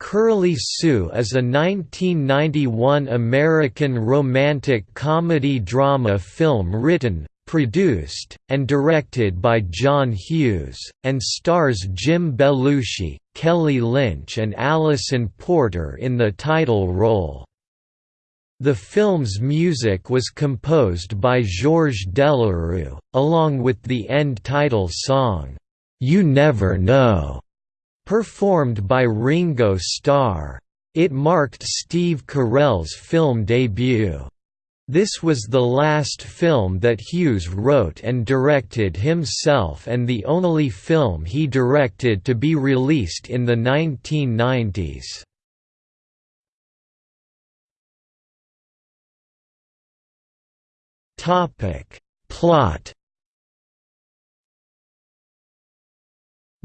Curly Sue is a 1991 American romantic comedy-drama film written, produced, and directed by John Hughes, and stars Jim Belushi, Kelly Lynch and Allison Porter in the title role. The film's music was composed by Georges Delerue, along with the end title song, "'You Never Know' Performed by Ringo Starr. It marked Steve Carell's film debut. This was the last film that Hughes wrote and directed himself and the only film he directed to be released in the 1990s. Plot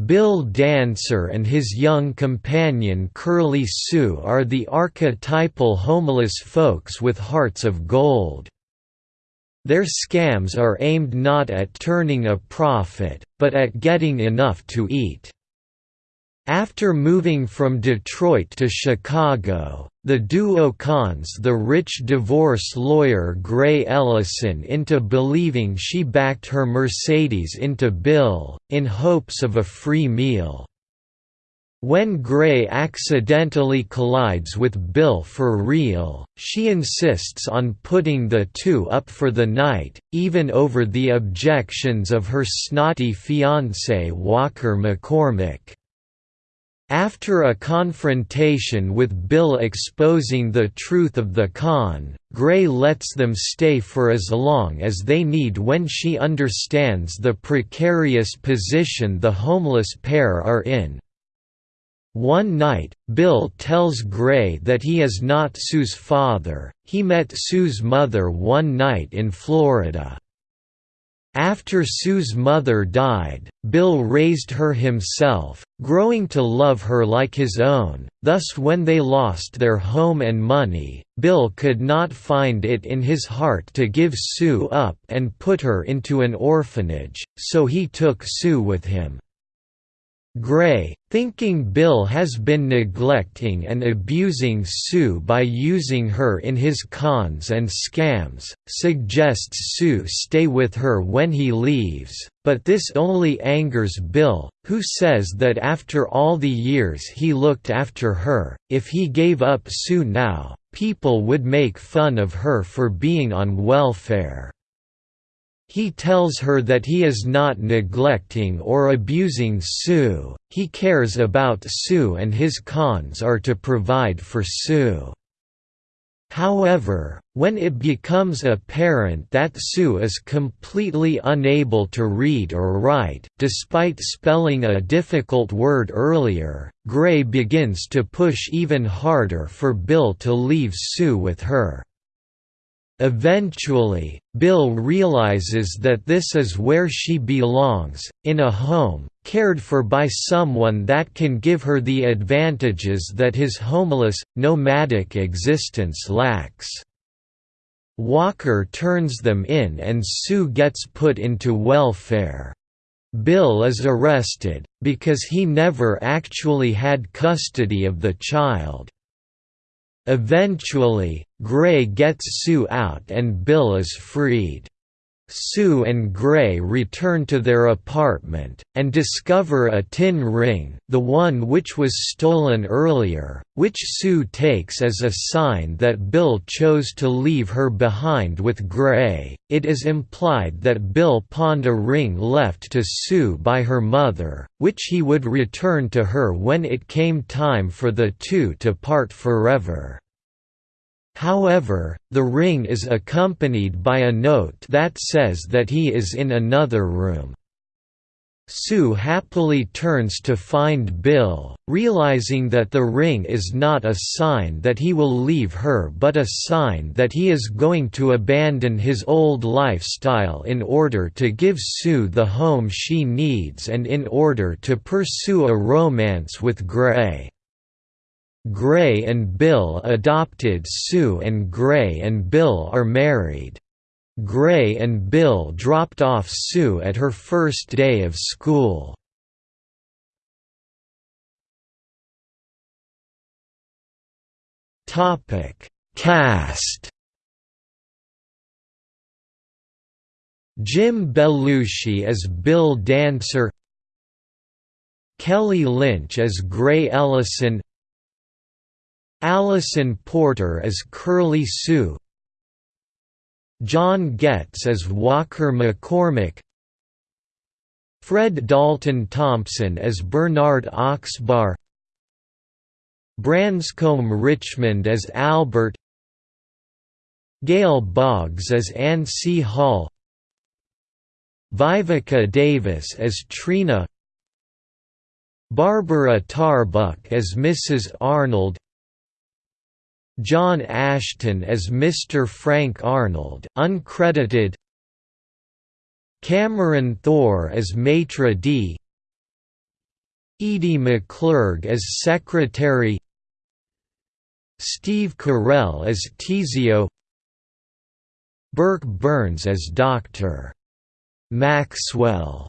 Bill Dancer and his young companion Curly Sue are the archetypal homeless folks with hearts of gold. Their scams are aimed not at turning a profit, but at getting enough to eat. After moving from Detroit to Chicago, the duo cons the rich divorce lawyer Gray Ellison into believing she backed her Mercedes into Bill, in hopes of a free meal. When Gray accidentally collides with Bill for real, she insists on putting the two up for the night, even over the objections of her snotty fiancé Walker McCormick. After a confrontation with Bill exposing the truth of the con, Gray lets them stay for as long as they need when she understands the precarious position the homeless pair are in. One night, Bill tells Gray that he is not Sue's father, he met Sue's mother one night in Florida. After Sue's mother died, Bill raised her himself, growing to love her like his own, thus when they lost their home and money, Bill could not find it in his heart to give Sue up and put her into an orphanage, so he took Sue with him. Gray, thinking Bill has been neglecting and abusing Sue by using her in his cons and scams, suggests Sue stay with her when he leaves, but this only angers Bill, who says that after all the years he looked after her, if he gave up Sue now, people would make fun of her for being on welfare. He tells her that he is not neglecting or abusing Sue, he cares about Sue and his cons are to provide for Sue. However, when it becomes apparent that Sue is completely unable to read or write, despite spelling a difficult word earlier, Gray begins to push even harder for Bill to leave Sue with her. Eventually, Bill realizes that this is where she belongs, in a home, cared for by someone that can give her the advantages that his homeless, nomadic existence lacks. Walker turns them in and Sue gets put into welfare. Bill is arrested, because he never actually had custody of the child. Eventually, Gray gets Sue out and Bill is freed. Sue and Gray return to their apartment, and discover a tin ring the one which was stolen earlier, which Sue takes as a sign that Bill chose to leave her behind with Gray. It is implied that Bill pawned a ring left to Sue by her mother, which he would return to her when it came time for the two to part forever. However, the ring is accompanied by a note that says that he is in another room. Sue happily turns to find Bill, realizing that the ring is not a sign that he will leave her but a sign that he is going to abandon his old lifestyle in order to give Sue the home she needs and in order to pursue a romance with Gray. Gray and Bill adopted Sue and Gray and Bill are married. Gray and Bill dropped off Sue at her first day of school. Topic Cast Jim Belushi as Bill Dancer Kelly Lynch as Gray Ellison Allison Porter as Curly Sue. John Getz as Walker McCormick. Fred Dalton Thompson as Bernard Oxbar. Branscombe Richmond as Albert. Gail Boggs as Anise Hall. Vivica Davis as Trina. Barbara Tarbuck as Mrs. Arnold John Ashton as Mr. Frank Arnold uncredited Cameron Thor as Maitre d' Edie McClurg as Secretary Steve Carell as Tesio Burke Byrnes as Dr. Maxwell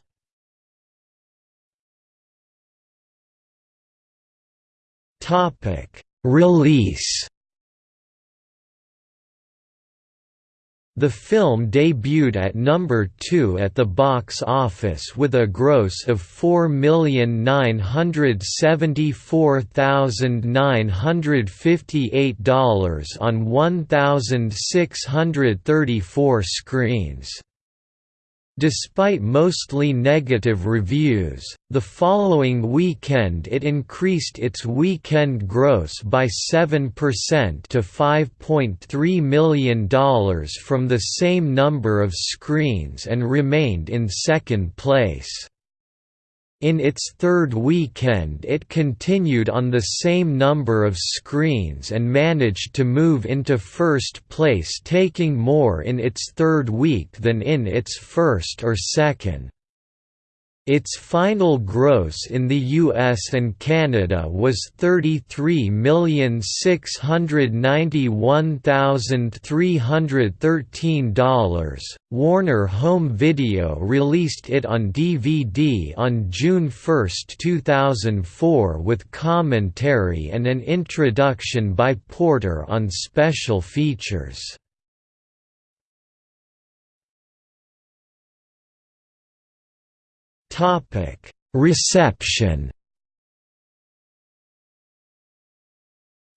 Release The film debuted at number 2 at the box office with a gross of $4,974,958 on 1,634 screens. Despite mostly negative reviews, the following weekend it increased its weekend gross by 7% to $5.3 million from the same number of screens and remained in second place. In its third weekend it continued on the same number of screens and managed to move into first place taking more in its third week than in its first or second. Its final gross in the US and Canada was $33,691,313. Warner Home Video released it on DVD on June 1, 2004 with commentary and an introduction by Porter on special features. Reception.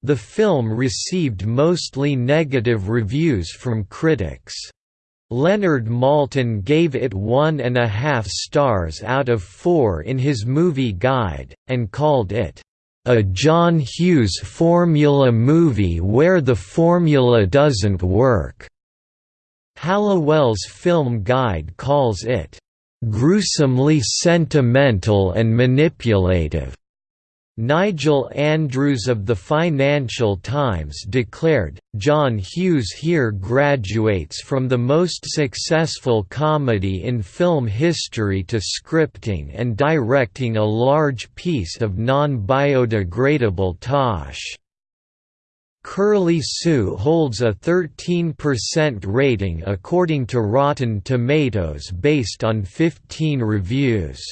The film received mostly negative reviews from critics. Leonard Maltin gave it one and a half stars out of four in his movie guide, and called it, "...a John Hughes formula movie where the formula doesn't work." Halliwell's film guide calls it, gruesomely sentimental and manipulative. Nigel Andrews of the Financial Times declared, John Hughes here graduates from the most successful comedy in film history to scripting and directing a large piece of non-biodegradable tosh. Curly Sue holds a 13% rating according to Rotten Tomatoes based on 15 reviews.